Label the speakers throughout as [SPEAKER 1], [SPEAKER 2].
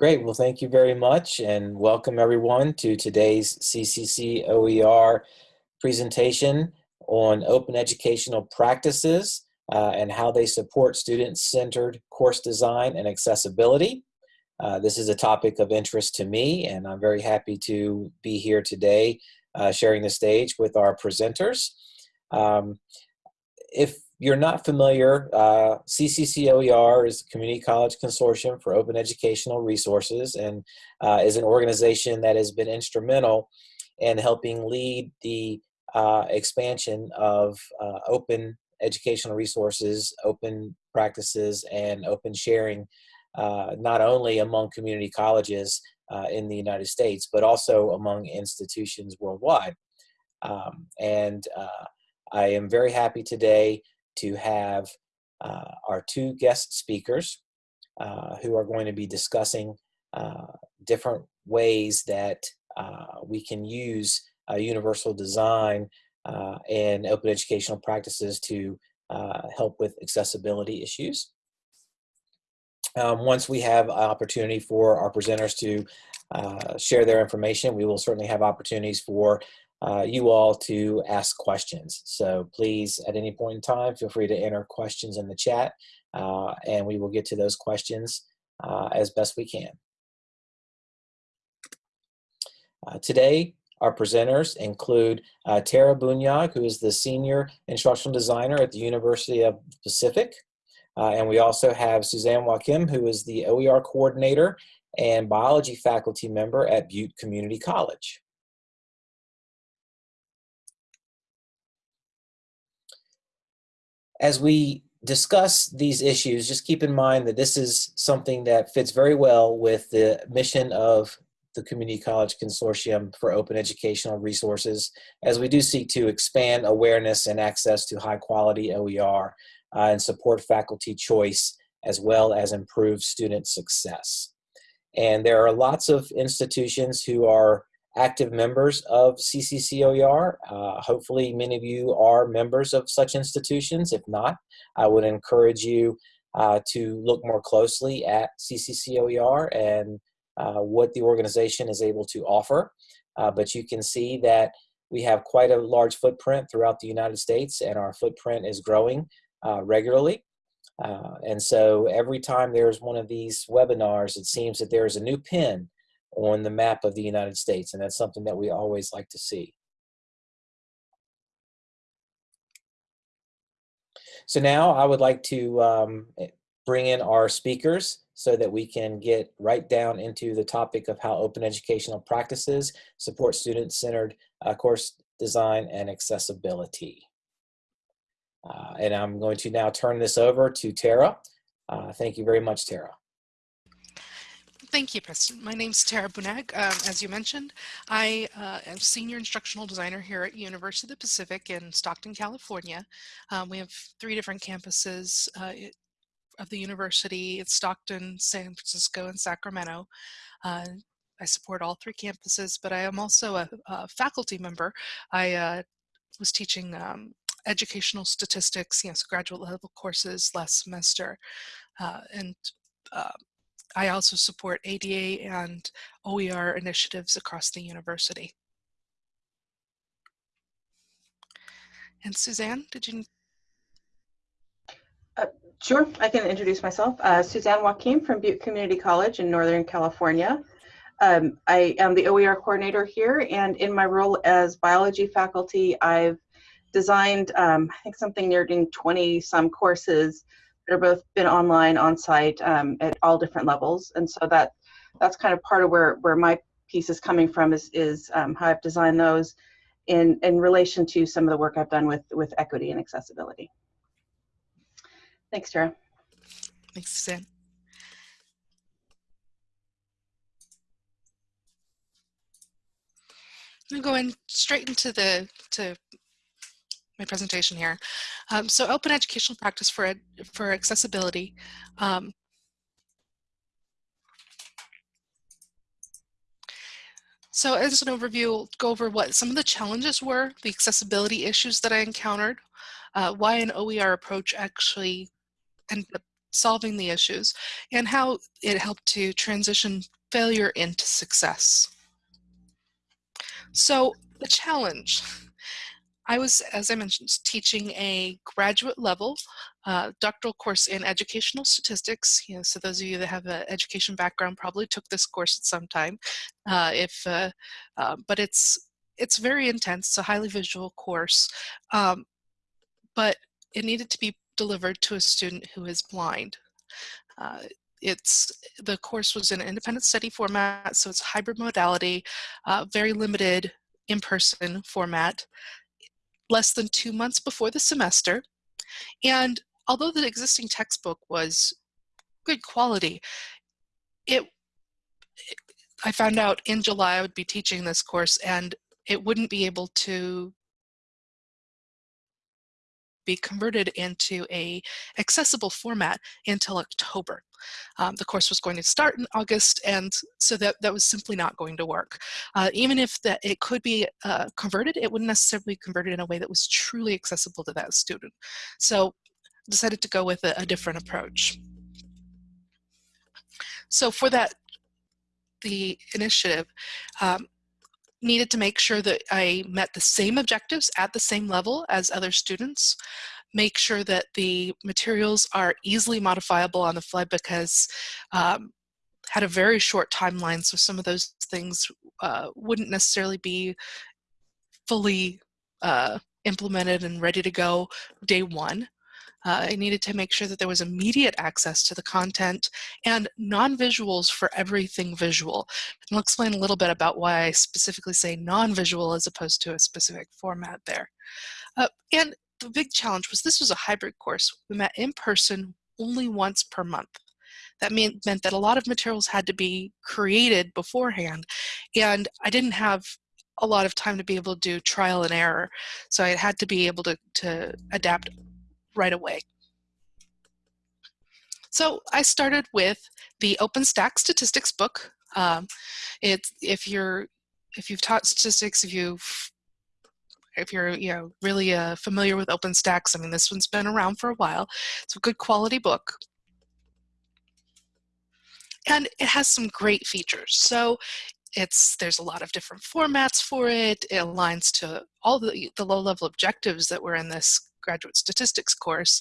[SPEAKER 1] Great. Well, thank you very much and welcome everyone to today's CCC OER presentation on open educational practices uh, and how they support student-centered course design and accessibility. Uh, this is a topic of interest to me and I'm very happy to be here today uh, sharing the stage with our presenters. Um, if you're not familiar, uh, CCCOER is the Community College Consortium for Open Educational Resources and uh, is an organization that has been instrumental in helping lead the uh, expansion of uh, open educational resources, open practices, and open sharing, uh, not only among community colleges uh, in the United States, but also among institutions worldwide. Um, and I am very happy today to have uh, our two guest speakers uh, who are going to be discussing uh, different ways that uh, we can use universal design uh, and open educational practices to uh, help with accessibility issues. Um, once we have an opportunity for our presenters to share their information, we will certainly have opportunities for uh, you all to ask questions. So please, at any point in time, feel free to enter questions in the chat uh, and we will get to those questions uh, as best we can. Uh, today, our presenters include uh, Tara Bunag, who is the Senior Instructional Designer at the University of Pacific. And we also have Suzanne Wakim, who is the OER Coordinator and Biology Faculty Member at Butte Community College. As we discuss these issues, just keep in mind that this is something that fits very well with the mission of the Community College Consortium for Open Educational Resources, as we do seek to expand awareness and access to high quality OER uh, and support faculty choice, as well as improve student success. And there are lots of institutions who are active members of CCCOER. Uh, hopefully many of you are members of such institutions. If not, I would encourage you uh, to look more closely at CCCOER and uh, what the organization is able to offer. Uh, but you can see that we have quite a large footprint throughout the United States and our footprint is growing uh, regularly. Uh, and so every time there's one of these webinars, it seems that there's a new pin on the map of the United States, and that's something that we always like to see. So now I would like to um, eh, bring in our speakers so that we can get right down into the topic of how open educational practices support student-centered uh, course design and accessibility. Uh, and I'm going to now turn this over to Tara. Uh, thank you very much, Tara.
[SPEAKER 2] Thank you, Preston. My name is Tara Bunag. Um, as you mentioned, I uh, am Senior Instructional Designer here at University of the Pacific in Stockton, California. Um, we have three different campuses uh, of the university. It's Stockton, San Francisco, and Sacramento. Uh, I support all three campuses, but I am also a, a faculty member. I uh, was teaching um, educational statistics, you know, so graduate level courses last semester. Uh, and uh, I also support ADA and OER initiatives across the university. And Suzanne, did you?
[SPEAKER 3] Uh, sure, I can introduce myself. Uh, Suzanne Wakim from Butte Community College in Northern California. Um, I am the OER coordinator here, and in my role as biology faculty, I've designed, um, I think, something nearing 20 some courses they're both been online, on site, um, at all different levels, and so that that's kind of part of where where my piece is coming from is is um, how I've designed those in in relation to some of the work I've done with with equity and accessibility. Thanks, Tara.
[SPEAKER 2] Thanks, Suzanne. I'm going straight into the to my presentation here. Um, so open educational practice for, for accessibility. Um, so as an overview, go over what some of the challenges were, the accessibility issues that I encountered, uh, why an OER approach actually ended up solving the issues, and how it helped to transition failure into success. So the challenge. I was, as I mentioned, teaching a graduate level uh, doctoral course in educational statistics. You know, so those of you that have an education background probably took this course at some time. Uh, if, uh, uh but it's it's very intense. It's a highly visual course, um, but it needed to be delivered to a student who is blind. Uh, it's the course was in an independent study format, so it's hybrid modality, uh, very limited in-person format, less than two months before the semester. And although the existing textbook was good quality, it, I found out in July I would be teaching this course and it wouldn't be able to be converted into a accessible format until October. Um, the course was going to start in August, and so that, that was simply not going to work. Uh, even if that it could be uh, converted, it wouldn't necessarily be converted in a way that was truly accessible to that student. So decided to go with a, a different approach. So for that, the initiative, um, needed to make sure that I met the same objectives at the same level as other students, make sure that the materials are easily modifiable on the fly because um, had a very short timeline, so some of those things uh, wouldn't necessarily be fully uh, implemented and ready to go day one. Uh, I needed to make sure that there was immediate access to the content and non-visuals for everything visual. And I'll explain a little bit about why I specifically say non-visual as opposed to a specific format there. Uh, and the big challenge was this was a hybrid course. We met in person only once per month. That mean, meant that a lot of materials had to be created beforehand and I didn't have a lot of time to be able to do trial and error. So I had to be able to, to adapt right away. So I started with the OpenStax statistics book. Um, it's if you're if you've taught statistics, if you've if you're you know really uh, familiar with OpenStax, I mean this one's been around for a while. It's a good quality book. And it has some great features. So it's there's a lot of different formats for it. It aligns to all the, the low level objectives that were in this graduate statistics course.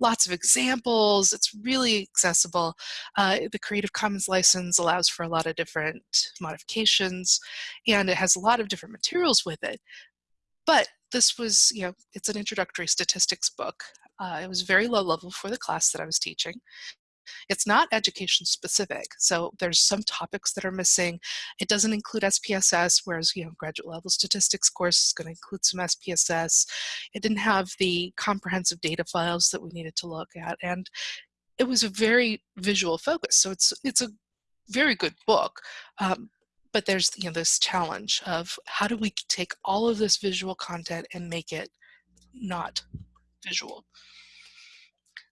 [SPEAKER 2] Lots of examples, it's really accessible. Uh, the Creative Commons license allows for a lot of different modifications and it has a lot of different materials with it. But this was, you know, it's an introductory statistics book. Uh, it was very low level for the class that I was teaching. It's not education specific. So there's some topics that are missing. It doesn't include SPSS, whereas, you know, graduate level statistics course is going to include some SPSS. It didn't have the comprehensive data files that we needed to look at. And it was a very visual focus. So it's, it's a very good book. Um, but there's you know this challenge of how do we take all of this visual content and make it not visual.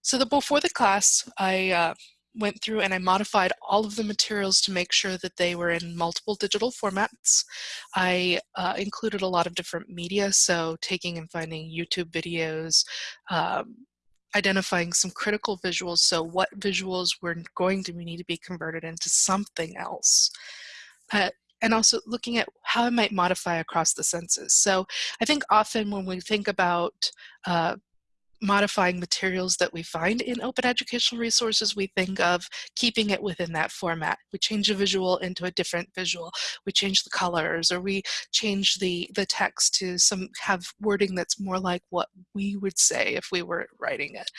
[SPEAKER 2] So the, before the class, I uh, went through and I modified all of the materials to make sure that they were in multiple digital formats. I uh, included a lot of different media, so taking and finding YouTube videos, um, identifying some critical visuals, so what visuals were going to need to be converted into something else. Uh, and also looking at how I might modify across the senses. So I think often when we think about uh, modifying materials that we find in open educational resources, we think of keeping it within that format. We change a visual into a different visual. We change the colors or we change the, the text to some have wording that's more like what we would say if we were writing it.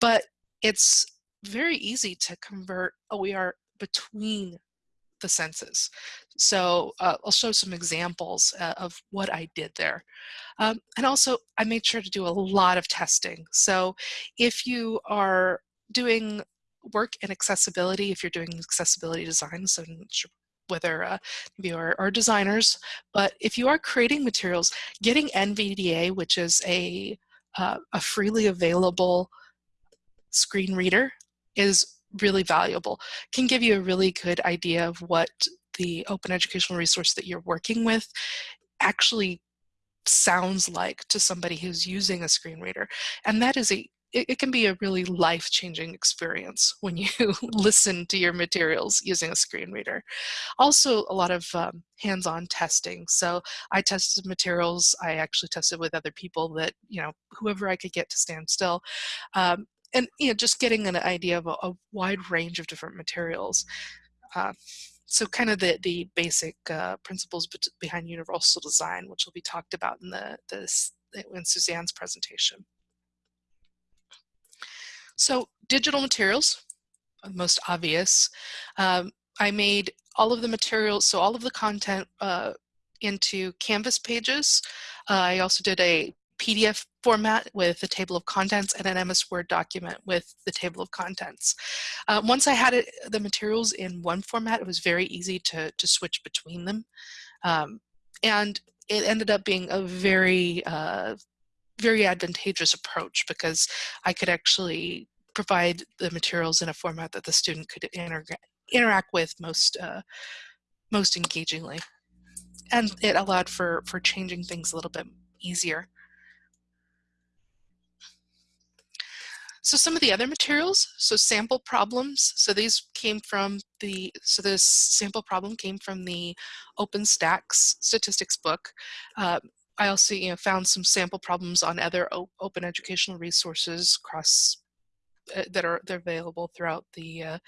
[SPEAKER 2] But it's very easy to convert oh, OER between the senses. So uh, I'll show some examples uh, of what I did there. Um, and also I made sure to do a lot of testing. So if you are doing work in accessibility, if you're doing accessibility design, so whether uh, you are, are designers, but if you are creating materials, getting NVDA, which is a, uh, a freely available screen reader, is really valuable, can give you a really good idea of what the open educational resource that you're working with actually sounds like to somebody who's using a screen reader. And that is a it, it can be a really life-changing experience when you listen to your materials using a screen reader. Also, a lot of um, hands-on testing. So I tested materials. I actually tested with other people that, you know, whoever I could get to stand still. Um, and, you know, just getting an idea of a, a wide range of different materials. Uh, so kind of the, the basic uh, principles behind universal design, which will be talked about in the, this in Suzanne's presentation. So digital materials, most obvious. Um, I made all of the materials, so all of the content uh, into Canvas pages. Uh, I also did a PDF format with the table of contents and an MS Word document with the table of contents. Uh, once I had it, the materials in one format, it was very easy to, to switch between them. Um, and it ended up being a very, uh, very advantageous approach because I could actually provide the materials in a format that the student could inter interact with most, uh, most engagingly. And it allowed for, for changing things a little bit easier. So some of the other materials, so sample problems, so these came from the, so this sample problem came from the OpenStax statistics book. Uh, I also you know, found some sample problems on other open educational resources across uh, that are they're available throughout the uh,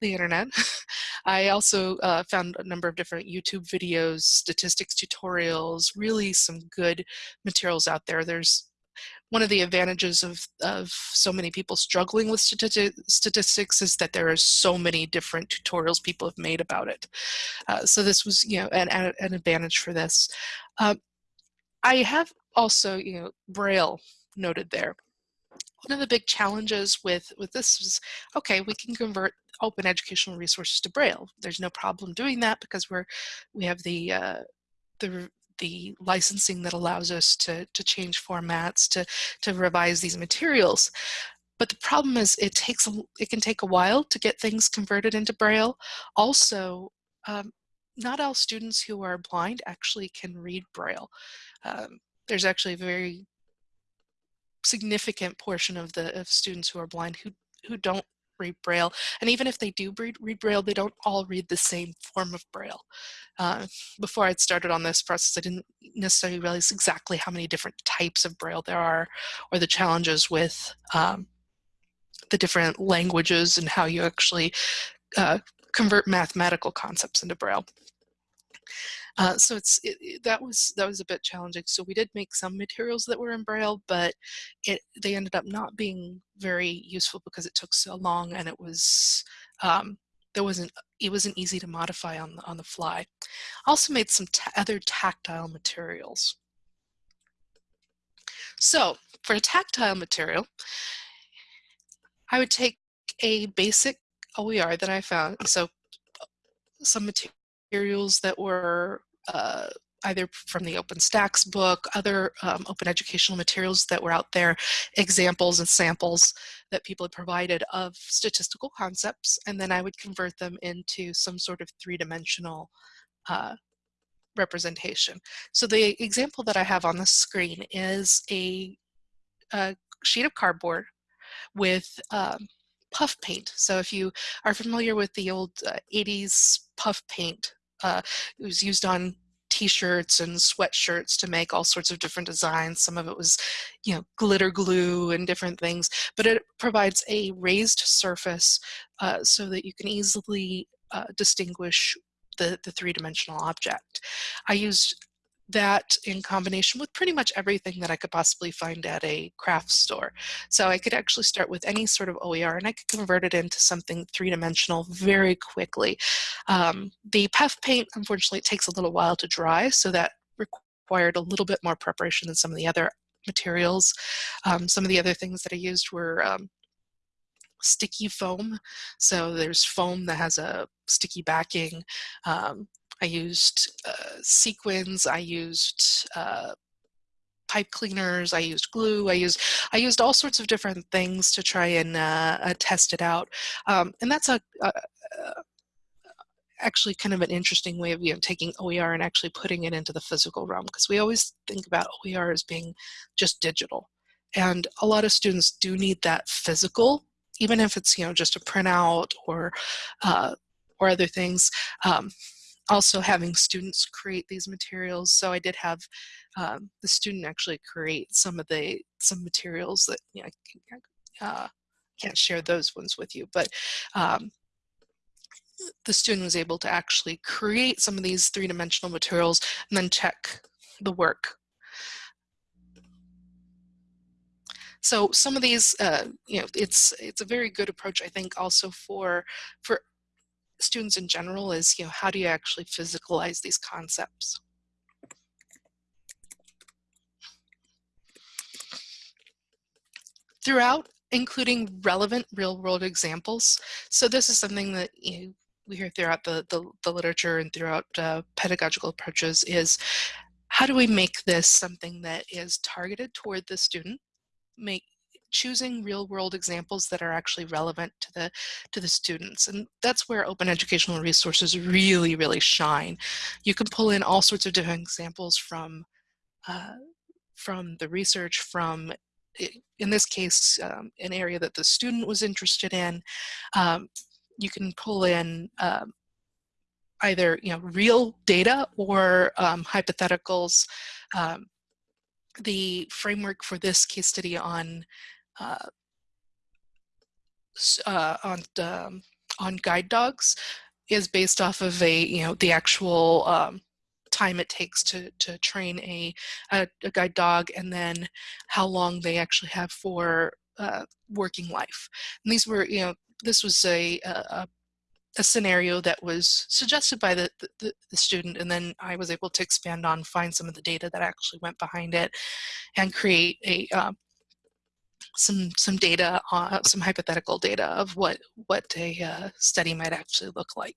[SPEAKER 2] the internet. I also uh, found a number of different YouTube videos, statistics tutorials, really some good materials out there. There's one of the advantages of, of so many people struggling with statistics is that there are so many different tutorials people have made about it. Uh, so this was, you know, an, an advantage for this. Uh, I have also, you know, Braille noted there. One of the big challenges with, with this is, okay, we can convert open educational resources to Braille. There's no problem doing that because we're, we have the, uh, the the licensing that allows us to, to change formats, to, to revise these materials. But the problem is it takes, it can take a while to get things converted into Braille. Also, um, not all students who are blind actually can read Braille. Um, there's actually a very significant portion of the of students who are blind who who don't read Braille. And even if they do read, read Braille, they don't all read the same form of Braille. Uh, before I'd started on this process, I didn't necessarily realize exactly how many different types of Braille there are or the challenges with um, the different languages and how you actually uh, convert mathematical concepts into Braille. Uh, so it's it, that was that was a bit challenging. So we did make some materials that were in Braille, but it they ended up not being very useful because it took so long and it was um, there wasn't it wasn't easy to modify on the, on the fly. I also made some other tactile materials. So for a tactile material, I would take a basic OER that I found. So some materials that were uh, either from the OpenStax book, other um, open educational materials that were out there, examples and samples that people had provided of statistical concepts, and then I would convert them into some sort of three-dimensional uh, representation. So the example that I have on the screen is a, a sheet of cardboard with um, puff paint. So if you are familiar with the old uh, 80s puff paint uh, it was used on t-shirts and sweatshirts to make all sorts of different designs. Some of it was, you know, glitter glue and different things, but it provides a raised surface uh, so that you can easily uh, distinguish the, the three-dimensional object. I used that in combination with pretty much everything that I could possibly find at a craft store. So I could actually start with any sort of OER and I could convert it into something three-dimensional very quickly. Um, the puff paint, unfortunately, it takes a little while to dry, so that required a little bit more preparation than some of the other materials. Um, some of the other things that I used were um, sticky foam. So there's foam that has a sticky backing. Um, I used uh, sequins, I used uh, pipe cleaners, I used glue, I used I used all sorts of different things to try and uh, uh test it out. Um, and that's a, a, a, actually kind of an interesting way of you know, taking OER and actually putting it into the physical realm because we always think about OER as being just digital. And a lot of students do need that physical, even if it's, you know, just a printout or, uh, or other things. Um, also having students create these materials. So I did have um, the student actually create some of the, some materials that, you know, uh, can't share those ones with you, but um, the student was able to actually create some of these three-dimensional materials and then check the work. So some of these, uh, you know, it's it's a very good approach, I think, also for for students in general is, you know, how do you actually physicalize these concepts? Throughout, including relevant real-world examples. So this is something that you know, we hear throughout the, the, the literature and throughout uh, pedagogical approaches is how do we make this something that is targeted toward the student, make choosing real world examples that are actually relevant to the to the students and that's where open educational resources really really shine you can pull in all sorts of different examples from uh, from the research from in this case um, an area that the student was interested in um, you can pull in um, either you know real data or um, hypotheticals. Um, the framework for this case study on uh, on um, on guide dogs is based off of a you know the actual um, time it takes to to train a, a, a guide dog and then how long they actually have for uh, working life. And these were you know this was a, a, a scenario that was suggested by the, the, the, student and then I was able to expand on, find some of the data that actually went behind it and create a uh, some some data, uh, some hypothetical data of what, what a uh, study might actually look like.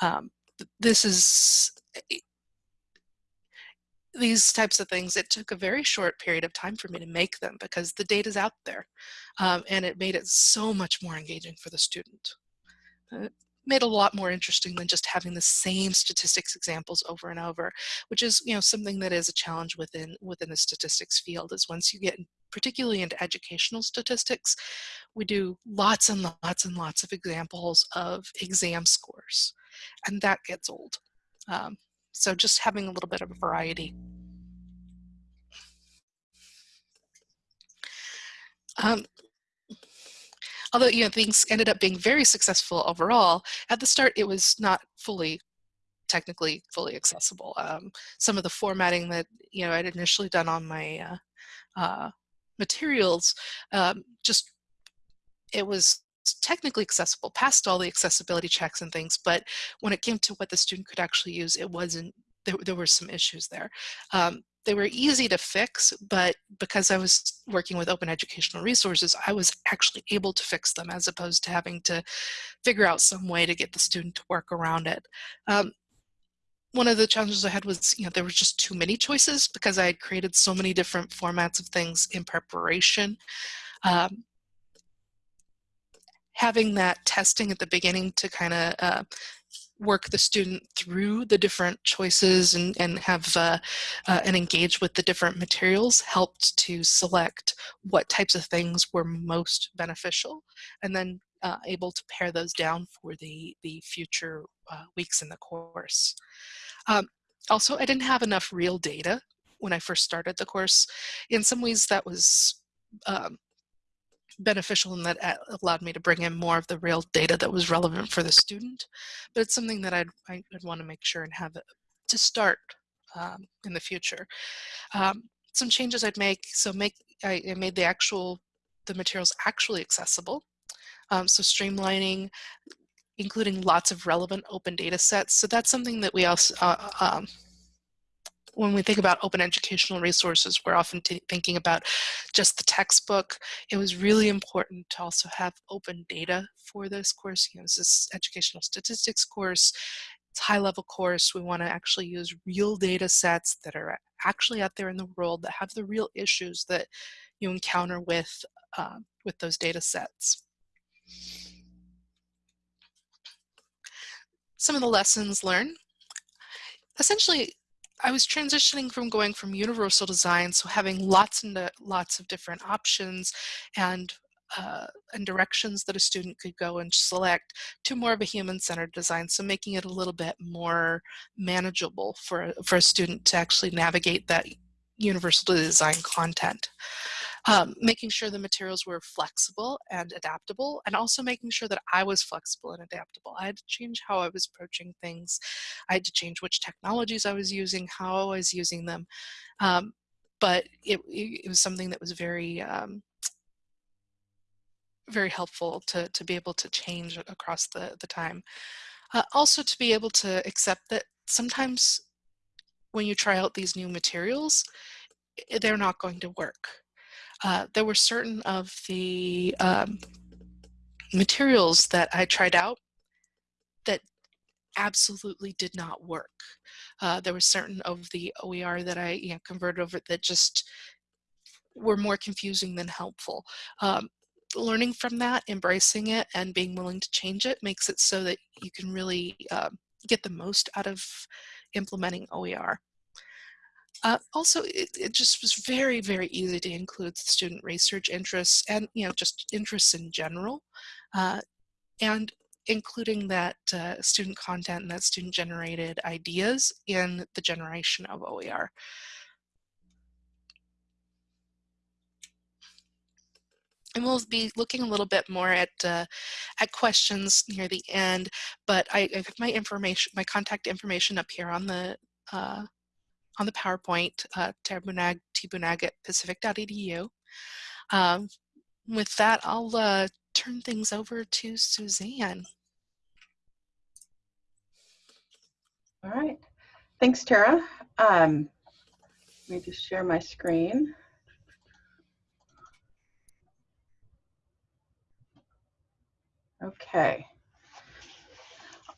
[SPEAKER 2] Um, this is, eh, these types of things, it took a very short period of time for me to make them because the data's out there um, and it made it so much more engaging for the student. Uh, made a lot more interesting than just having the same statistics examples over and over, which is you know something that is a challenge within within the statistics field. Is once you get particularly into educational statistics, we do lots and lots and lots of examples of exam scores, and that gets old. Um, so just having a little bit of variety. Um, although you know things ended up being very successful overall, at the start it was not fully technically fully accessible. Um, some of the formatting that you know I'd initially done on my uh, uh, materials um, just it was technically accessible past all the accessibility checks and things but when it came to what the student could actually use it wasn't there, there were some issues there um, they were easy to fix, but because I was working with open educational resources, I was actually able to fix them as opposed to having to figure out some way to get the student to work around it. Um, one of the challenges I had was, you know, there were just too many choices because I had created so many different formats of things in preparation. Um, having that testing at the beginning to kind of uh, work the student through the different choices and, and have uh, uh, and engage with the different materials helped to select what types of things were most beneficial and then uh, able to pare those down for the, the future uh, weeks in the course. Um, also, I didn't have enough real data when I first started the course. In some ways that was um, beneficial and that uh, allowed me to bring in more of the real data that was relevant for the student. But it's something that I'd, I'd want to make sure and have to start um, in the future. Um, some changes I'd make, so make I, I, made the actual, the materials actually accessible. Um, so streamlining, including lots of relevant open data sets. So that's something that we also, uh, um, when we think about open educational resources, we're often thinking about just the textbook. It was really important to also have open data for this course. You know, this is educational statistics course. It's high level course. We want to actually use real data sets that are actually out there in the world that have the real issues that you encounter with, uh, with those data sets. Some of the lessons learned. Essentially, I was transitioning from going from universal design, so having lots and lots of different options and uh, and directions that a student could go and select to more of a human-centered design. So making it a little bit more manageable for, for a student to actually navigate that universal design content um, making sure the materials were flexible and adaptable, and also making sure that I was flexible and adaptable. I had to change how I was approaching things. I had to change which technologies I was using, how I was using them. Um, but it, it, was something that was very, um, very helpful to, to be able to change across the, the time. Uh, also to be able to accept that sometimes when you try out these new materials, they're not going to work uh, there were certain of the um, materials that I tried out that absolutely did not work. Uh, there were certain of the OER that I you know, converted over that just were more confusing than helpful. Um, learning from that, embracing it, and being willing to change it makes it so that you can really um, get the most out of implementing OER. Uh, also, it, it, just was very, very easy to include student research interests and, you know, just interests in general. Uh, and including that uh, student content and that student generated ideas in the generation of OER. And we'll be looking a little bit more at uh, at questions near the end, but I, I have my information, my contact information up here on the uh, on the PowerPoint, uh, tbunag at pacific.edu. Um, with that, I'll uh, turn things over to Suzanne.
[SPEAKER 3] All right. Thanks, Tara. Um, let me just share my screen. Okay.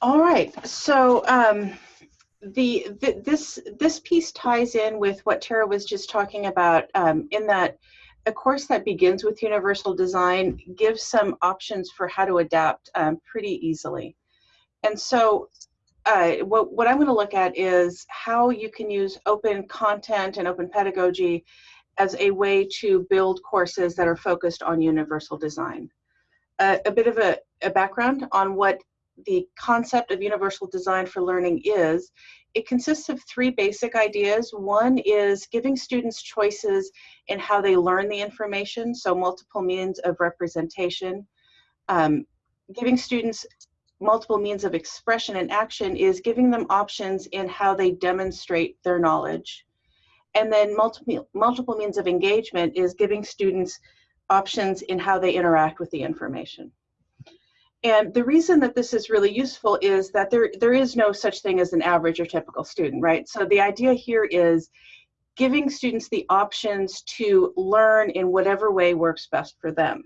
[SPEAKER 3] All right. So um, the, the, this this piece ties in with what Tara was just talking about um, in that a course that begins with universal design gives some options for how to adapt um, pretty easily. And so uh, what, what I'm going to look at is how you can use open content and open pedagogy as a way to build courses that are focused on universal design. Uh, a bit of a, a background on what the concept of universal design for learning is, it consists of three basic ideas. One is giving students choices in how they learn the information, so multiple means of representation. Um, giving students multiple means of expression and action is giving them options in how they demonstrate their knowledge. And then multiple, multiple means of engagement is giving students options in how they interact with the information. And the reason that this is really useful is that there, there is no such thing as an average or typical student, right? So the idea here is giving students the options to learn in whatever way works best for them.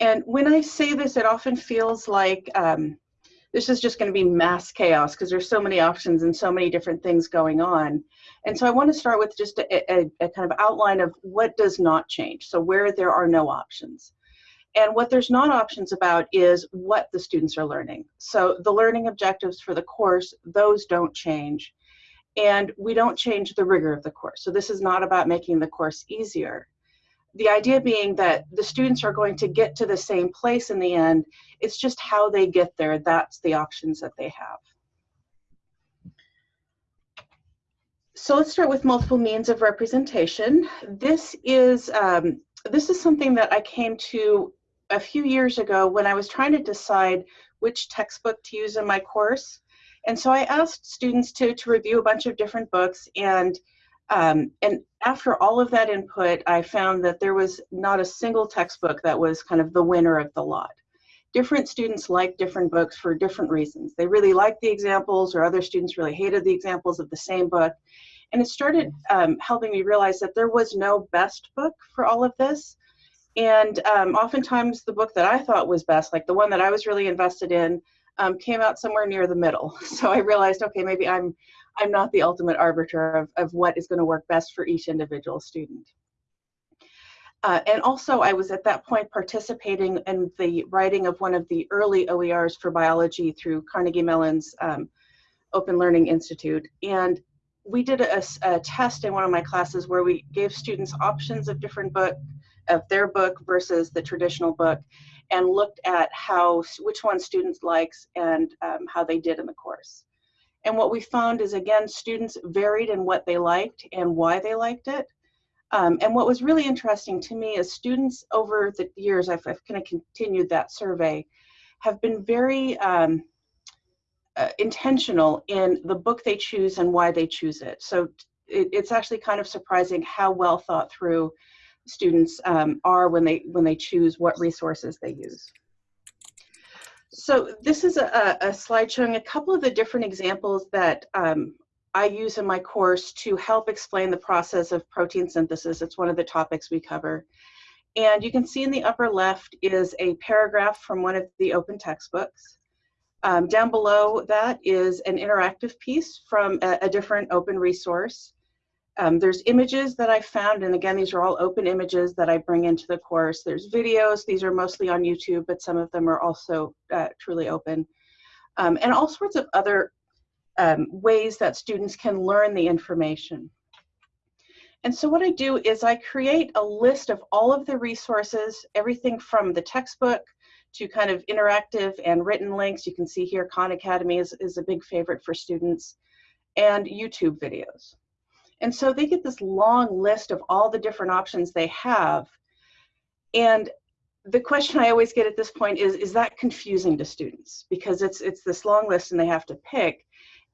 [SPEAKER 3] And when I say this, it often feels like um, this is just going to be mass chaos because there's so many options and so many different things going on. And so I want to start with just a, a, a kind of outline of what does not change. So where there are no options. And what there's not options about is what the students are learning. So the learning objectives for the course, those don't change. And we don't change the rigor of the course. So this is not about making the course easier. The idea being that the students are going to get to the same place in the end. It's just how they get there. That's the options that they have. So let's start with multiple means of representation. This is um, this is something that I came to a few years ago when I was trying to decide which textbook to use in my course. And so I asked students to, to review a bunch of different books and um, and after all of that input, I found that there was not a single textbook that was kind of the winner of the lot. Different students like different books for different reasons. They really liked the examples or other students really hated the examples of the same book. And it started um, helping me realize that there was no best book for all of this. And um, oftentimes the book that I thought was best, like the one that I was really invested in, um, came out somewhere near the middle. So I realized, okay, maybe I'm, I'm not the ultimate arbiter of, of what is going to work best for each individual student. Uh, and also, I was at that point participating in the writing of one of the early OERs for biology through Carnegie Mellon's um, Open Learning Institute. And we did a, a, test in one of my classes where we gave students options of different book, of their book versus the traditional book, and looked at how which one students likes and um, how they did in the course. And what we found is again, students varied in what they liked and why they liked it. Um, and what was really interesting to me is students over the years, I've, I've kind of continued that survey, have been very um, uh, intentional in the book they choose and why they choose it. So it, it's actually kind of surprising how well thought through students um, are when they when they choose what resources they use. So this is a, a slide showing a couple of the different examples that um, I use in my course to help explain the process of protein synthesis. It's one of the topics we cover. And you can see in the upper left is a paragraph from one of the open textbooks. Um, down below that is an interactive piece from a, a different open resource. Um, there's images that I found, and again, these are all open images that I bring into the course. There's videos, these are mostly on YouTube, but some of them are also uh, truly open. Um, and all sorts of other um, ways that students can learn the information. And so what I do is I create a list of all of the resources, everything from the textbook to kind of interactive and written links. You can see here Khan Academy is, is a big favorite for students and YouTube videos. And so they get this long list of all the different options they have. And the question I always get at this point is, is that confusing to students? Because it's, it's this long list and they have to pick.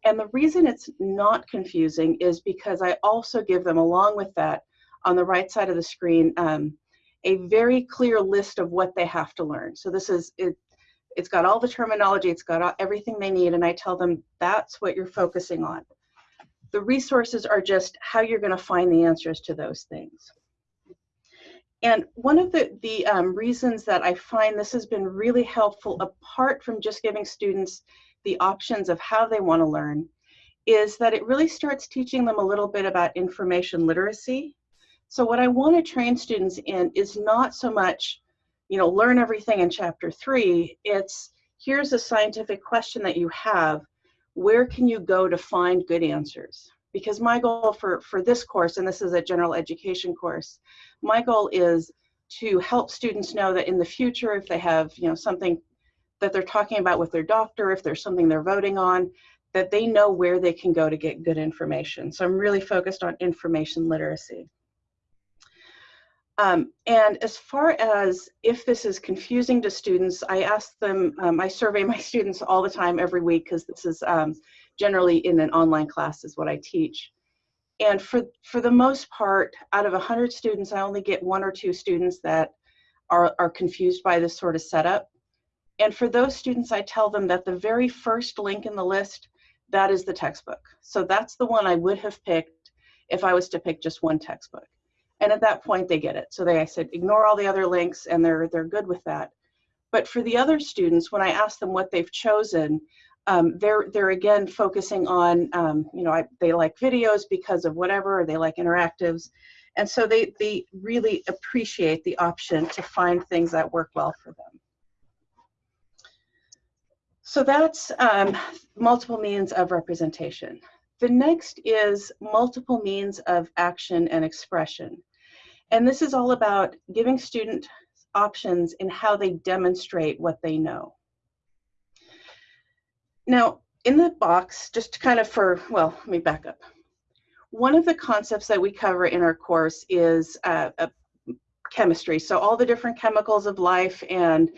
[SPEAKER 3] And the reason it's not confusing is because I also give them, along with that, on the right side of the screen, um, a very clear list of what they have to learn. So this is, it, it's got all the terminology, it's got all, everything they need, and I tell them that's what you're focusing on. The resources are just how you're going to find the answers to those things. And one of the, the um, reasons that I find this has been really helpful, apart from just giving students the options of how they want to learn is that it really starts teaching them a little bit about information literacy. So what I want to train students in is not so much, you know, learn everything in chapter three. It's here's a scientific question that you have. Where can you go to find good answers? Because my goal for, for this course, and this is a general education course, my goal is to help students know that in the future, if they have, you know, something that they're talking about with their doctor, if there's something they're voting on, that they know where they can go to get good information. So I'm really focused on information literacy. Um, and as far as if this is confusing to students, I ask them, um, I survey my students all the time every week because this is um, generally in an online class is what I teach. And for, for the most part, out of 100 students, I only get one or two students that are, are confused by this sort of setup. And for those students, I tell them that the very first link in the list, that is the textbook. So that's the one I would have picked if I was to pick just one textbook. And at that point, they get it. So they, I said, ignore all the other links, and they're they're good with that. But for the other students, when I ask them what they've chosen, um, they're they're again focusing on, um, you know, I, they like videos because of whatever, or they like interactives, and so they they really appreciate the option to find things that work well for them. So that's um, multiple means of representation. The next is multiple means of action and expression. And this is all about giving student options in how they demonstrate what they know. Now, in the box, just kind of for, well, let me back up. One of the concepts that we cover in our course is uh, chemistry. So all the different chemicals of life and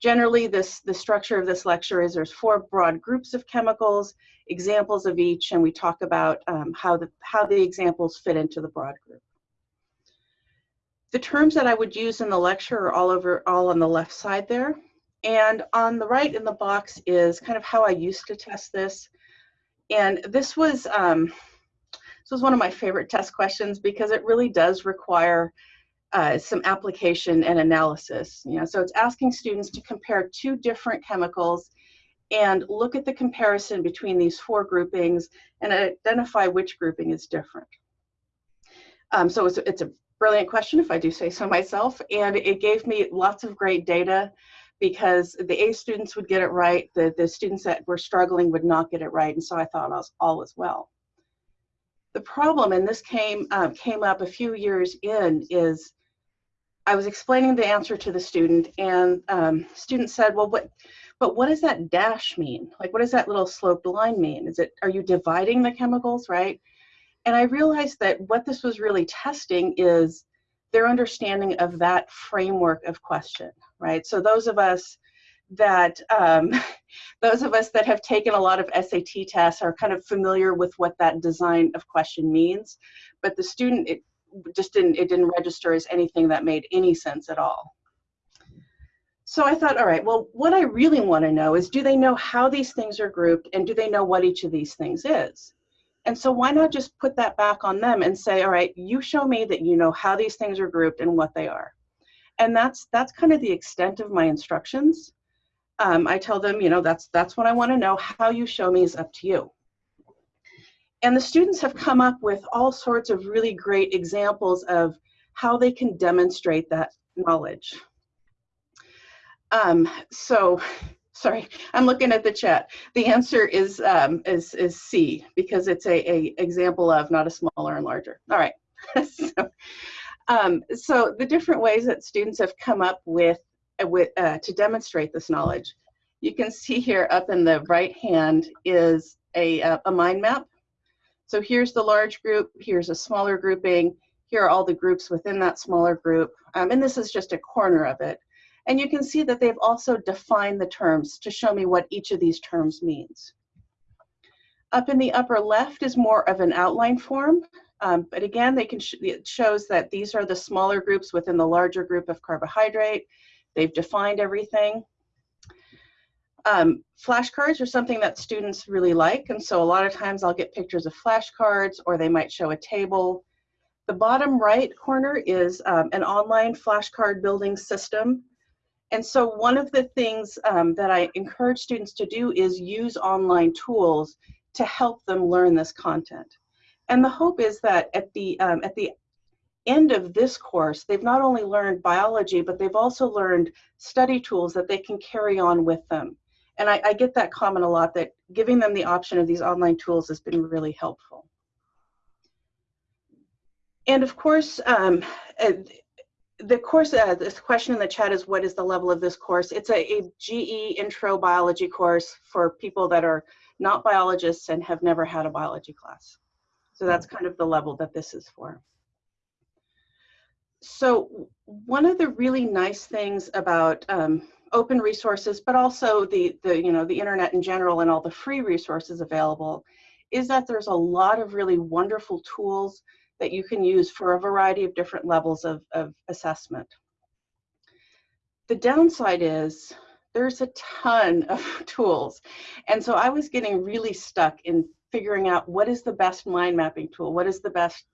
[SPEAKER 3] Generally, this the structure of this lecture is there's four broad groups of chemicals, examples of each, and we talk about um, how, the, how the examples fit into the broad group. The terms that I would use in the lecture are all over, all on the left side there. And on the right in the box is kind of how I used to test this. And this was, um, this was one of my favorite test questions because it really does require uh, some application and analysis. You know, so it's asking students to compare two different chemicals and look at the comparison between these four groupings and identify which grouping is different. Um, so it's, it's a brilliant question, if I do say so myself, and it gave me lots of great data because the A students would get it right, the, the students that were struggling would not get it right, and so I thought I was all as well. The problem, and this came, uh, came up a few years in, is I was explaining the answer to the student and um, student said, well, what, but what does that dash mean? Like, what does that little sloped line mean? Is it, are you dividing the chemicals, right? And I realized that what this was really testing is their understanding of that framework of question, right? So those of us that um, those of us that have taken a lot of SAT tests are kind of familiar with what that design of question means, but the student it just didn't it didn't register as anything that made any sense at all. So I thought, all right, well, what I really want to know is do they know how these things are grouped and do they know what each of these things is? And so why not just put that back on them and say, all right, you show me that you know how these things are grouped and what they are. And that's that's kind of the extent of my instructions um, I tell them, you know, that's that's what I want to know. How you show me is up to you. And the students have come up with all sorts of really great examples of how they can demonstrate that knowledge. Um, so, sorry, I'm looking at the chat. The answer is um, is is C because it's a, a example of not a smaller and larger. All right. so, um, so the different ways that students have come up with with, uh, to demonstrate this knowledge. You can see here up in the right hand is a, uh, a mind map. So here's the large group, here's a smaller grouping, here are all the groups within that smaller group, um, and this is just a corner of it. And you can see that they've also defined the terms to show me what each of these terms means. Up in the upper left is more of an outline form, um, but again, they can sh it shows that these are the smaller groups within the larger group of carbohydrate, They've defined everything. Um, flashcards are something that students really like, and so a lot of times I'll get pictures of flashcards or they might show a table. The bottom right corner is um, an online flashcard building system. And so one of the things um, that I encourage students to do is use online tools to help them learn this content. And the hope is that at the, um, at the end of this course, they've not only learned biology, but they've also learned study tools that they can carry on with them. And I, I get that comment a lot that giving them the option of these online tools has been really helpful. And of course, um, the course, uh, this question in the chat is what is the level of this course? It's a, a GE intro biology course for people that are not biologists and have never had a biology class. So that's kind of the level that this is for so one of the really nice things about um, open resources, but also the, the, you know, the internet in general and all the free resources available is that there's a lot of really wonderful tools that you can use for a variety of different levels of, of assessment. The downside is there's a ton of tools. And so I was getting really stuck in figuring out what is the best mind mapping tool, what is the best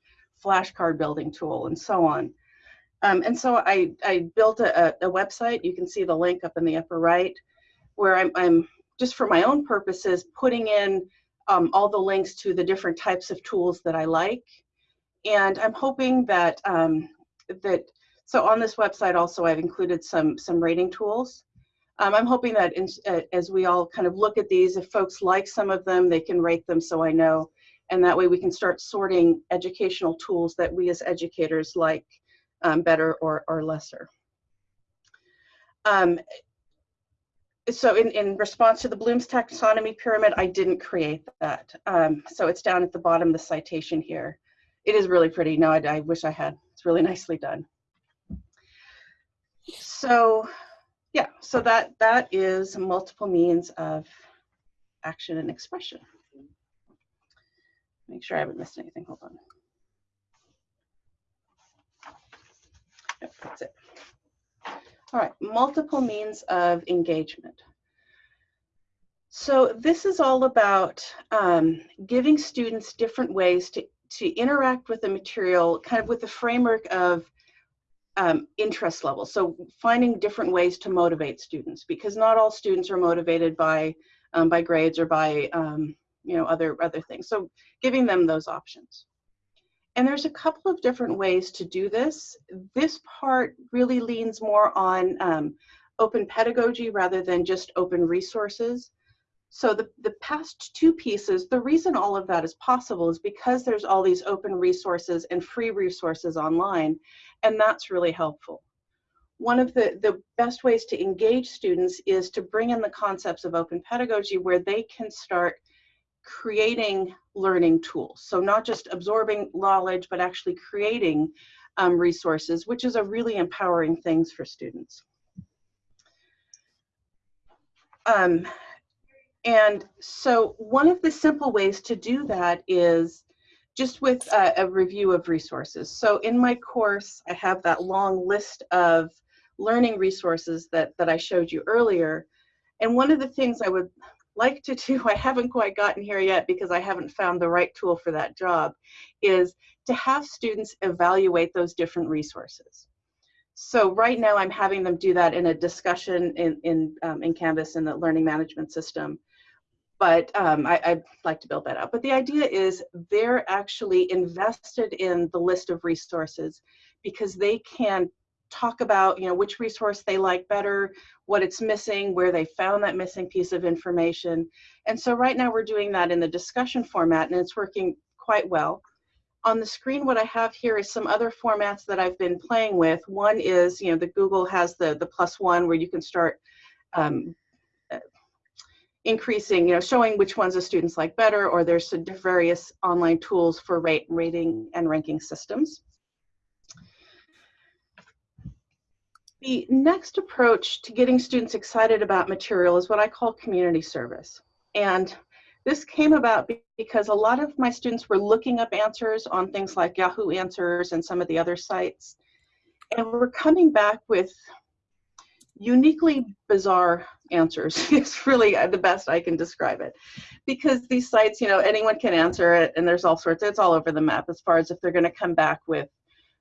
[SPEAKER 3] flashcard building tool, and so on. Um, and so I, I built a, a, website. You can see the link up in the upper right, where I'm, I'm just for my own purposes putting in um, all the links to the different types of tools that I like. And I'm hoping that, um, that so on this website also I've included some, some rating tools. Um, I'm hoping that in, uh, as we all kind of look at these, if folks like some of them, they can rate them so I know. And that way we can start sorting educational tools that we as educators like um, better or, or lesser. Um, so in, in response to the Bloom's taxonomy pyramid, I didn't create that. Um, so it's down at the bottom of the citation here. It is really pretty. No, I, I wish I had. It's really nicely done. So yeah, so that, that is multiple means of action and expression. Make sure I haven't missed anything. Hold on. Yep, that's it. All right, multiple means of engagement. So this is all about um, giving students different ways to, to interact with the material, kind of with the framework of um, interest level. So finding different ways to motivate students because not all students are motivated by, um, by grades or by um, you know, other, other things. So giving them those options. And there's a couple of different ways to do this. This part really leans more on um, open pedagogy rather than just open resources. So the, the past two pieces, the reason all of that is possible is because there's all these open resources and free resources online, and that's really helpful. One of the, the best ways to engage students is to bring in the concepts of open pedagogy where they can start creating learning tools. So not just absorbing knowledge, but actually creating um, resources, which is a really empowering things for students. Um, and so one of the simple ways to do that is just with a, a, review of resources. So in my course, I have that long list of learning resources that, that I showed you earlier. And one of the things I would like to do, I haven't quite gotten here yet because I haven't found the right tool for that job, is to have students evaluate those different resources. So right now I'm having them do that in a discussion in, in, um, in Canvas in the learning management system but um, I, would like to build that up. But the idea is they're actually invested in the list of resources because they can talk about you know which resource they like better, what it's missing, where they found that missing piece of information. And so right now we're doing that in the discussion format and it's working quite well. On the screen, what I have here is some other formats that I've been playing with. One is, you know, the Google has the, the plus one where you can start um, increasing, you know, showing which ones the students like better, or there's various online tools for rate, rating and ranking systems. The next approach to getting students excited about material is what I call community service. And this came about because a lot of my students were looking up answers on things like Yahoo Answers and some of the other sites. And we're coming back with uniquely bizarre answers. It's really uh, the best i can describe it. Because these sites you know anyone can answer it and there's all sorts it's all over the map as far as if they're going to come back with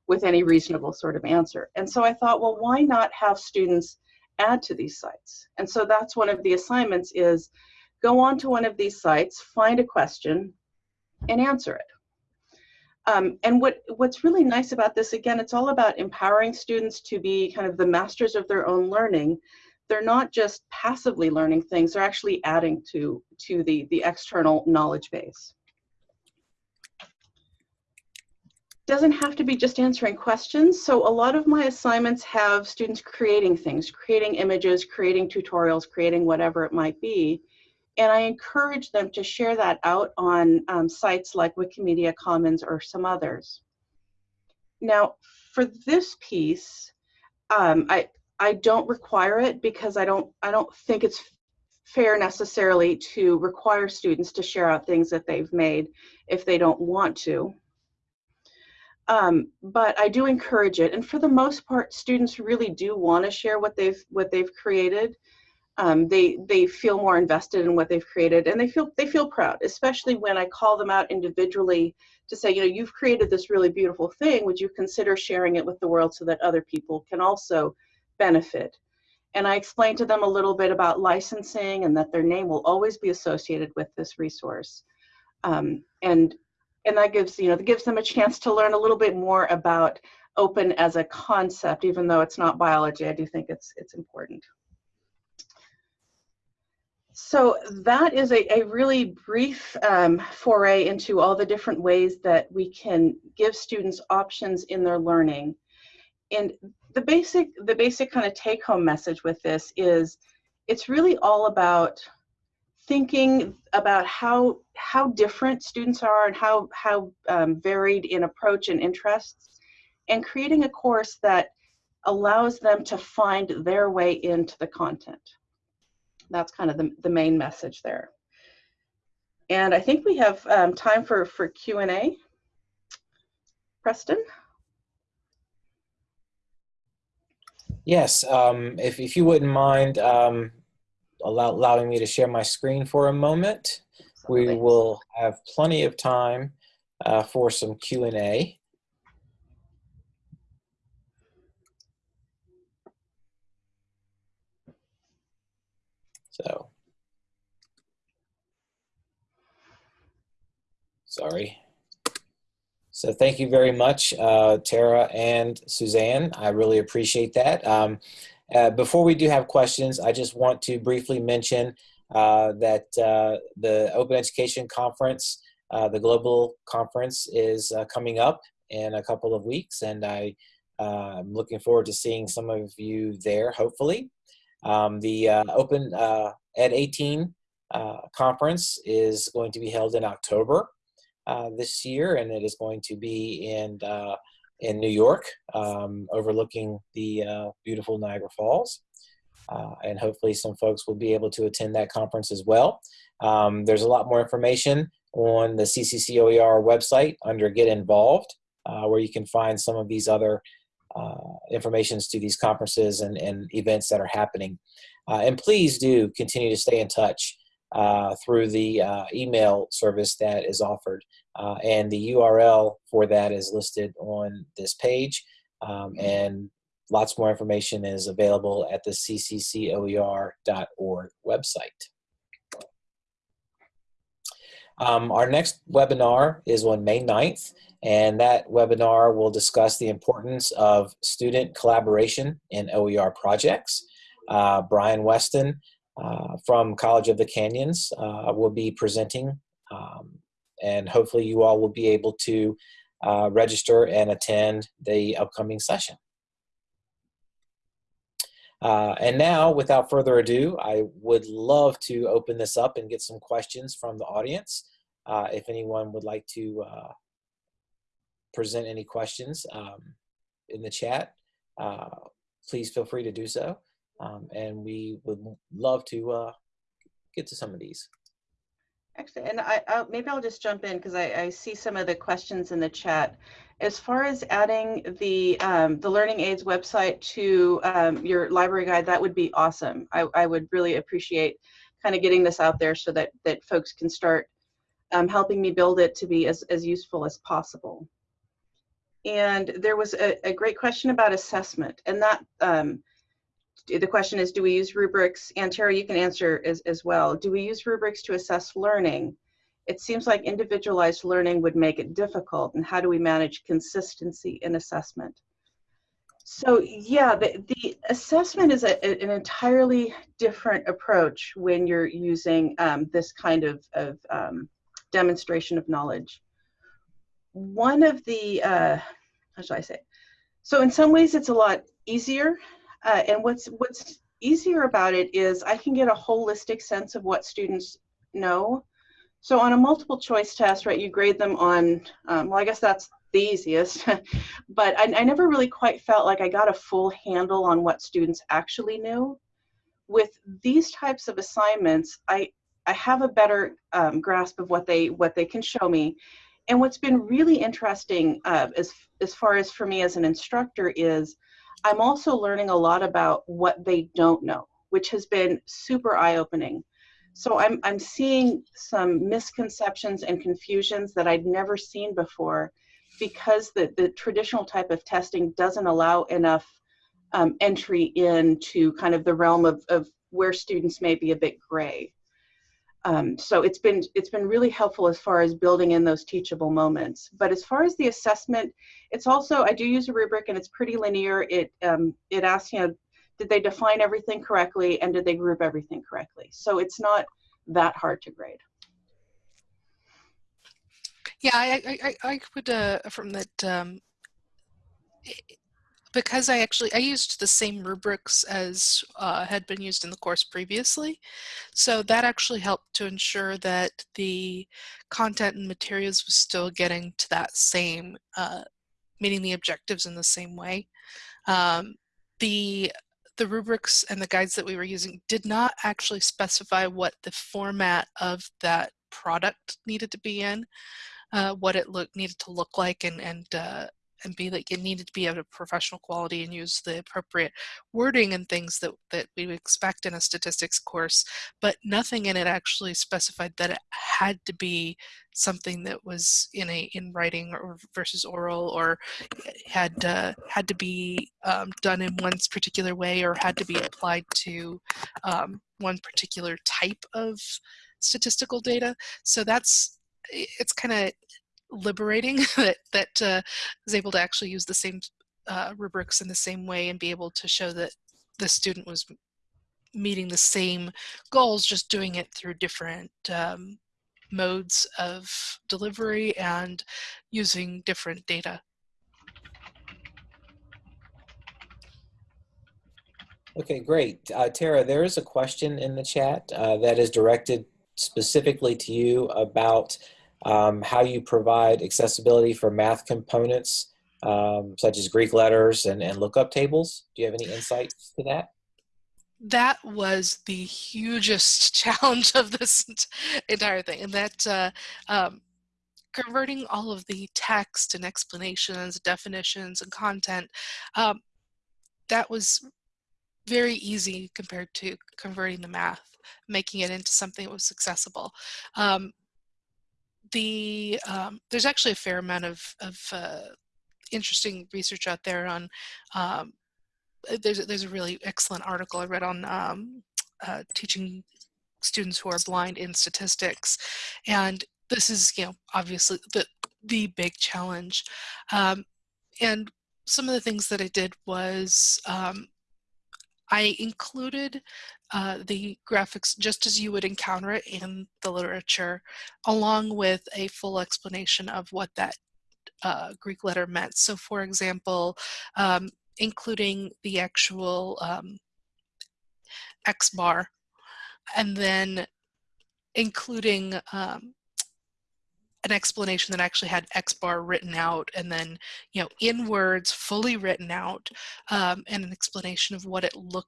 [SPEAKER 3] with any reasonable sort of answer. And so i thought well why not have students add to these sites? And so that's one of the assignments is go on to one of these sites find a question and answer it um, and what, what's really nice about this, again, it's all about empowering students to be kind of the masters of their own learning. They're not just passively learning things, they're actually adding to, to the, the external knowledge base. Doesn't have to be just answering questions. So a lot of my assignments have students creating things, creating images, creating tutorials, creating whatever it might be and I encourage them to share that out on um, sites like Wikimedia Commons or some others. Now, for this piece, um, I I don't require it because I don't I don't think it's fair necessarily to require students to share out things that they've made if they don't want to. Um, but I do encourage it, and for the most part, students really do want to share what they've what they've created um, they they feel more invested in what they've created and they feel they feel proud especially when i call them out individually to say you know you've created this really beautiful thing. Would you consider sharing it with the world so that other people can also benefit? And i explain to them a little bit about licensing and that their name will always be associated with this resource. Um, and and that gives you know that gives them a chance to learn a little bit more about open as a concept even though it's not biology. I do think it's it's important so that is a, a really brief um, foray into all the different ways that we can give students options in their learning. And the basic, the basic kind of take home message with this is it's really all about thinking about how, how different students are and how, how um, varied in approach and interests and creating a course that allows them to find their way into the content that's kind of the, the main message there. And I think we have um, time for, for Q&A. Preston?
[SPEAKER 1] Yes, um, if, if you wouldn't mind um, allow, allowing me to share my screen for a moment, we will have plenty of time uh, for some Q&A. So, sorry. So thank you very much, uh, Tara and Suzanne. I really appreciate that. Um, uh, before we do have questions, I just want to briefly mention uh, that uh, the Open Education Conference, uh, the global conference, is uh, coming up in a couple of weeks, and I, am looking forward to seeing some of you there, hopefully. Um, the Open Ed 18 conference is going to be held in October this year, and it is going to be in in New York, um, overlooking the uh, beautiful Niagara Falls. Uh, and hopefully some folks will be able to attend that conference as well. Um, there's a lot more information on the CCCOER website under Get Involved, uh, where you can find some of these other uh, informations to these conferences and, and events that are happening. Uh, and please do continue to stay in touch uh, through the uh, email service that is offered. Uh, and the URL for that is listed on this page. Um, and lots more information is available at the cccoer.org website. Um, our next webinar is on May 9th, and that webinar will discuss the importance of student collaboration in OER projects. Uh, Brian Weston uh, from College of the Canyons uh, will be presenting um, and hopefully you all will be able to uh, register and attend the upcoming session. Uh, and now, without further ado, I would love to open this up and get some questions from the audience. Uh, if anyone would like to uh, present any questions um, in the chat, uh, please feel free to do so. Um, and we would love to uh, get to some of these.
[SPEAKER 3] Actually, and I, I maybe I'll just jump in because I, I, see some of the questions in the chat. As far as adding the um, the Learning Aids website to um, your library guide, that would be awesome. I, I would really appreciate kind of getting this out there so that that folks can start um, helping me build it to be as, as useful as possible. And there was a, a great question about assessment, and that um, the question is, do we use rubrics? And Tara, you can answer as, as well. Do we use rubrics to assess learning? It seems like individualized learning would make it difficult. And how do we manage consistency in assessment? So yeah, the, the assessment is a, an entirely different approach when you're using um, this kind of, of um, demonstration of knowledge. One of the, uh, how should I say? So in some ways it's a lot easier uh, and what's what's easier about it is I can get a holistic sense of what students know. So on a multiple choice test, right, you grade them on, um, well, I guess that's the easiest, but I, I never really quite felt like I got a full handle on what students actually knew. With these types of assignments, I, I have a better um, grasp of what they what they can show me. And what's been really interesting uh, as, as far as for me as an instructor is I'm also learning a lot about what they don't know, which has been super eye-opening. So I'm, I'm seeing some misconceptions and confusions that I'd never seen before because the, the traditional type of testing doesn't allow enough um, entry into kind of the realm of, of where students may be a bit gray. Um, so it's been it's been really helpful as far as building in those teachable moments. But as far as the assessment, it's also I do use a rubric and it's pretty linear. It um, it asks you know did they define everything correctly and did they group everything correctly. So it's not that hard to grade.
[SPEAKER 2] Yeah, I I, I would uh, affirm that um, because I actually I used the same rubrics as uh, had been used in the course previously, so that actually helped to ensure that the content and materials was still getting to that same, uh, meeting the objectives in the same way. Um, the the rubrics and the guides that we were using did not actually specify what the format of that product needed to be in, uh, what it look needed to look like, and and uh, and be like it needed to be of a professional quality and use the appropriate wording and things that, that we would expect in a statistics course, but nothing in it actually specified that it had to be something that was in a in writing or versus oral or had uh, had to be um, done in one particular way or had to be applied to um, one particular type of statistical data. So that's it's kind of liberating that that uh, was able to actually use the same uh, rubrics in the same way and be able to show that the student was meeting the same goals, just doing it through different um, modes of delivery and using different data.
[SPEAKER 1] Okay, great. Uh, Tara, there is a question in the chat uh, that is directed specifically to you about um, how you provide accessibility for math components um, such as Greek letters and, and lookup tables. Do you have any insights to that?
[SPEAKER 2] That was the hugest challenge of this entire thing, and that uh, um, converting all of the text and explanations, definitions, and content, um, that was very easy compared to converting the math, making it into something that was accessible. Um, the um, there's actually a fair amount of, of uh, interesting research out there on um, uh, there's there's a really excellent article I read on um, uh, teaching students who are blind in statistics, and this is you know obviously the the big challenge, um, and some of the things that I did was um, I included uh, the graphics just as you would encounter it in the literature, along with a full explanation of what that uh, Greek letter meant. So for example, um, including the actual um, X bar, and then including um, an explanation that actually had X bar written out and then, you know, in words fully written out um, and an explanation of what it look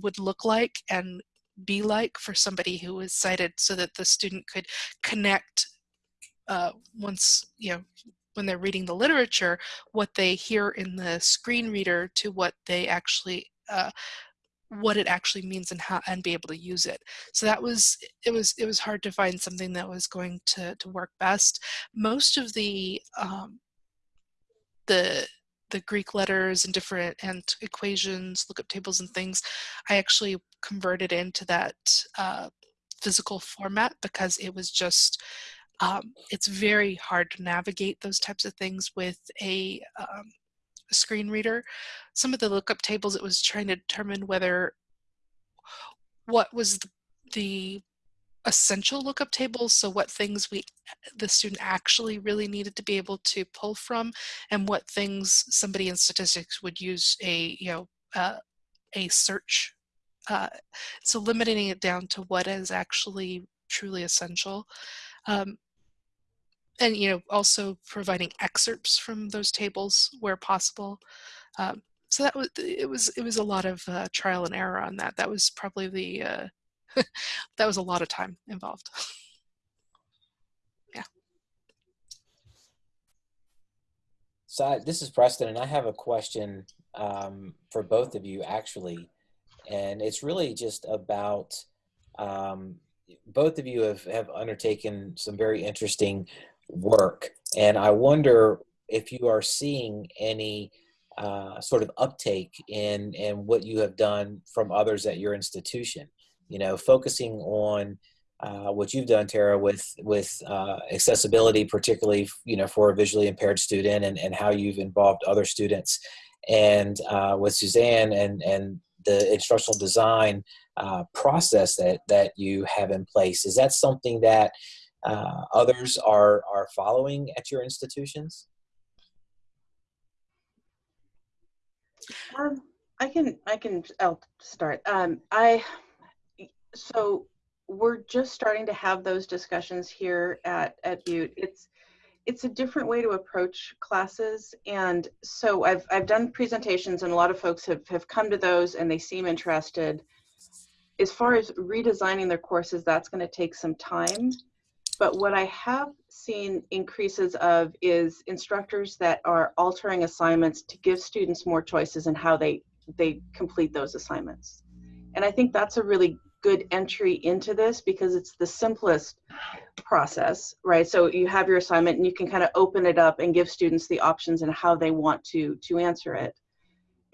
[SPEAKER 2] would look like and be like for somebody who was sighted so that the student could connect uh, once, you know, when they're reading the literature, what they hear in the screen reader to what they actually uh, what it actually means and how and be able to use it. So that was it was it was hard to find something that was going to to work best. Most of the um, the the Greek letters and different and equations, lookup tables and things, I actually converted into that uh, physical format because it was just um, it's very hard to navigate those types of things with a, um, a screen reader. Some of the lookup tables, it was trying to determine whether what was the, the essential lookup tables so what things we the student actually really needed to be able to pull from and what things somebody in statistics would use a you know uh, a search uh, so limiting it down to what is actually truly essential um, and you know also providing excerpts from those tables where possible um, so that was it was it was a lot of uh, trial and error on that. That was probably the uh, that was a lot of time involved yeah
[SPEAKER 1] so I, this is preston and i have a question um, for both of you actually and it's really just about um, both of you have, have undertaken some very interesting work. And I wonder if you are seeing any uh, sort of uptake in, in what you have done from others at your institution. You know, focusing on uh, what you've done, Tara, with with uh, accessibility, particularly you know for a visually impaired student, and, and how you've involved other students, and uh, with Suzanne and and the instructional design uh, process that that you have in place. Is that something that uh, others are are following at your institutions?
[SPEAKER 3] Um, I can I can I'll start. Um, I so we're just starting to have those discussions here at at Butte. It's it's a different way to approach classes and so I've, I've done presentations and a lot of folks have, have come to those and they seem interested. As far as redesigning their courses, that's going to take some time. But what I have seen increases of is instructors that are altering assignments to give students more choices in how they, they complete those assignments. And I think that's a really good entry into this because it's the simplest process, right? So you have your assignment and you can kind of open it up and give students the options and how they want to, to answer it.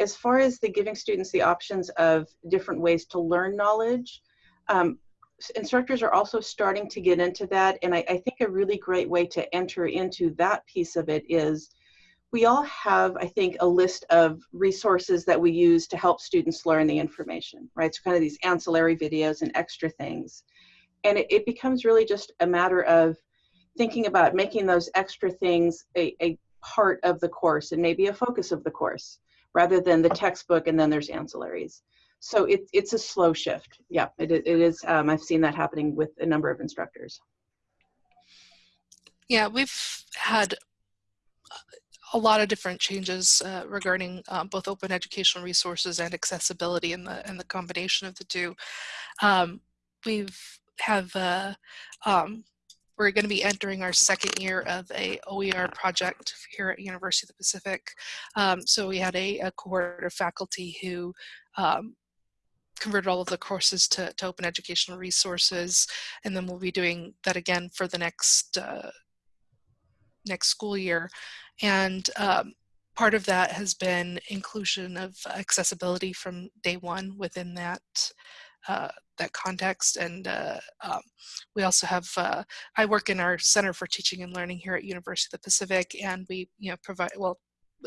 [SPEAKER 3] As far as the giving students the options of different ways to learn knowledge, um, instructors are also starting to get into that. And I, I think a really great way to enter into that piece of it is we all have, I think, a list of resources that we use to help students learn the information, right? So kind of these ancillary videos and extra things. And it, it becomes really just a matter of thinking about making those extra things a, a part of the course and maybe a focus of the course rather than the textbook and then there's ancillaries. So it, it's a slow shift. Yeah, it, it is. Um, I've seen that happening with a number of instructors.
[SPEAKER 2] Yeah, we've had a lot of different changes uh, regarding um, both open educational resources and accessibility and the and the combination of the two. Um, we've have uh, um, we're going to be entering our second year of a OER project here at University of the Pacific. Um, so we had a, a, cohort of faculty who um, converted all of the courses to, to, open educational resources, and then we'll be doing that again for the next uh, next school year. And um, part of that has been inclusion of accessibility from day one within that uh, that context. And uh, um, we also have, uh, I work in our Center for Teaching and Learning here at University of the Pacific, and we, you know, provide, well,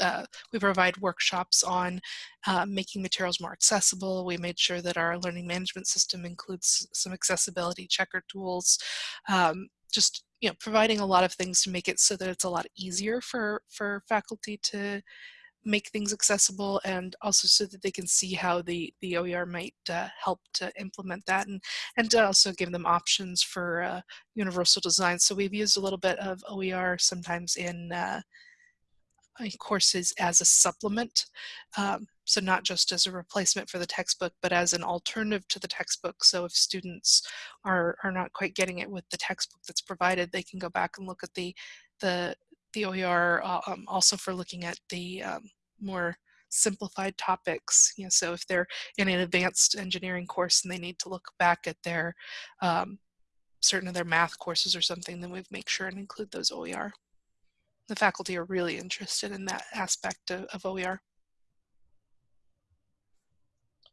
[SPEAKER 2] uh, we provide workshops on uh, making materials more accessible. We made sure that our learning management system includes some accessibility checker tools. Um, just you know, providing a lot of things to make it so that it's a lot easier for for faculty to make things accessible and also so that they can see how the, the OER might uh, help to implement that and, and to also give them options for uh, universal design. So we've used a little bit of OER sometimes in uh, courses as a supplement. Um, so not just as a replacement for the textbook, but as an alternative to the textbook. So if students are, are not quite getting it with the textbook that's provided, they can go back and look at the, the, the OER uh, um, also for looking at the um, more simplified topics. You know, so if they're in an advanced engineering course and they need to look back at their um, certain of their math courses or something, then we make sure and include those OER the faculty are really interested in that aspect of, of OER.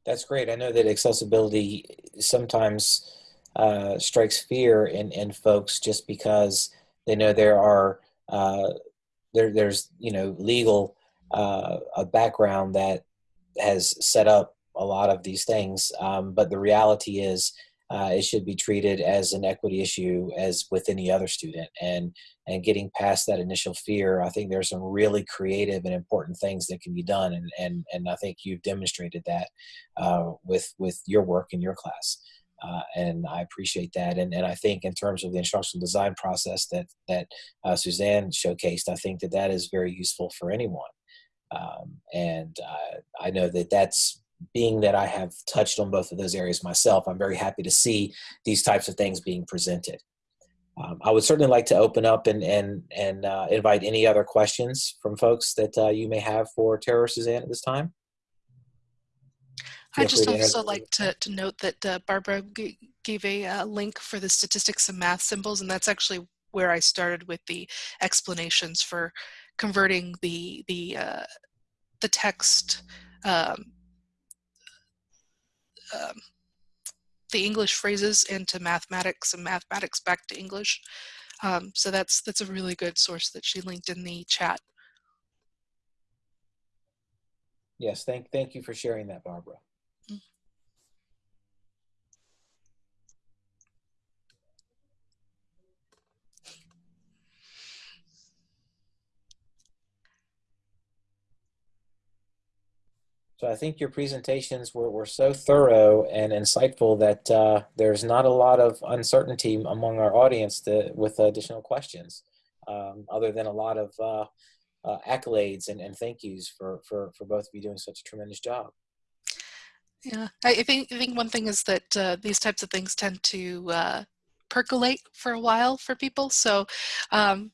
[SPEAKER 1] That's great. I know that accessibility sometimes uh, strikes fear in, in folks just because they know there are uh, there there's you know legal uh, a background that has set up a lot of these things, um, but the reality is uh, it should be treated as an equity issue as with any other student and and getting past that initial fear i think there's some really creative and important things that can be done and and, and i think you've demonstrated that uh, with with your work in your class uh, and I appreciate that. And, and I think in terms of the instructional design process that that uh, Suzanne showcased, I think that that is very useful for anyone. Um, and uh, I know that that's being that I have touched on both of those areas myself, I'm very happy to see these types of things being presented. Um, I would certainly like to open up and and and uh, invite any other questions from folks that uh, you may have for Tara or Suzanne at this time.
[SPEAKER 2] I'd just also like to, to note that uh, Barbara gave a uh, link for the statistics and math symbols, and that's actually where I started with the explanations for converting the the uh, the text um, um, the English phrases into mathematics and mathematics back to English. Um, so that's that's a really good source that she linked in the chat.
[SPEAKER 1] Yes, thank thank you for sharing that, Barbara. So I think your presentations were, were so thorough and insightful that uh, there's not a lot of uncertainty among our audience to, with additional questions, um, other than a lot of uh, uh, accolades and, and thank yous for, for, for both of you doing such a tremendous job.
[SPEAKER 2] Yeah, I think, I think one thing is that uh, these types of things tend to uh, percolate for a while for people. So um,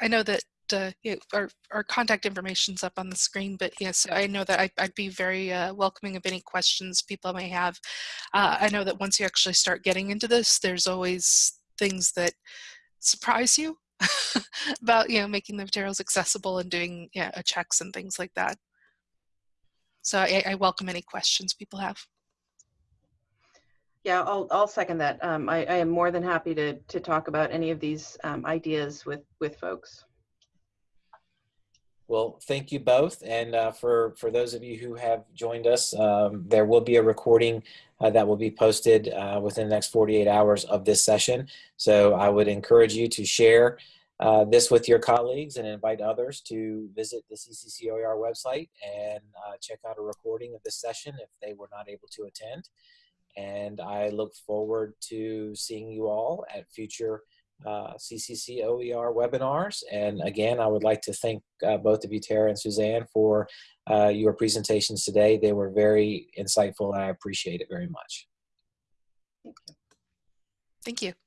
[SPEAKER 2] I know that uh, our, our contact information's up on the screen, but yes, I know that I, would be very uh, welcoming of any questions people may have. Uh, I know that once you actually start getting into this, there's always things that surprise you about, you know, making the materials accessible and doing yeah, checks and things like that. So I, I welcome any questions people have.
[SPEAKER 3] Yeah, I'll, I'll second that. Um, I, I, am more than happy to, to talk about any of these um, ideas with, with folks.
[SPEAKER 1] Well, thank you both. And uh, for, for those of you who have joined us, um, there will be a recording uh, that will be posted uh, within the next 48 hours of this session. So I would encourage you to share uh, this with your colleagues and invite others to visit the CCCOER website and uh, check out a recording of this session if they were not able to attend. And I look forward to seeing you all at future uh, CCC OER webinars. And again, I would like to thank uh, both of you, Tara and Suzanne, for uh, your presentations today. They were very insightful and I appreciate it very much.
[SPEAKER 3] Thank you.
[SPEAKER 2] Thank you.